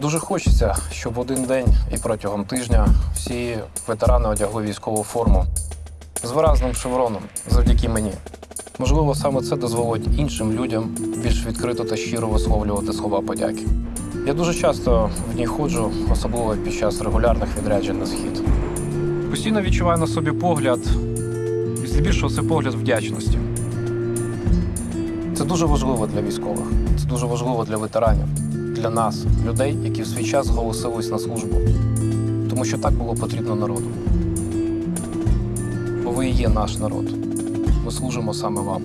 Дуже хочеться, щоб один день і протягом тижня всі ветерани одягли військову форму з виразним шевроном завдяки мені. Можливо, саме це дозволить іншим людям більш відкрито та щиро висловлювати слова подяки. Я дуже часто в ній ходжу, особливо під час регулярних відряджень на схід. Постійно відчуваю на собі погляд, і здебільшого це погляд вдячності. Це дуже важливо для військових, це дуже важливо для ветеранів, для нас, людей, які в свій час зголосились на службу. Тому що так було потрібно народу. Бо ви і є наш народ. Ми служимо саме вам.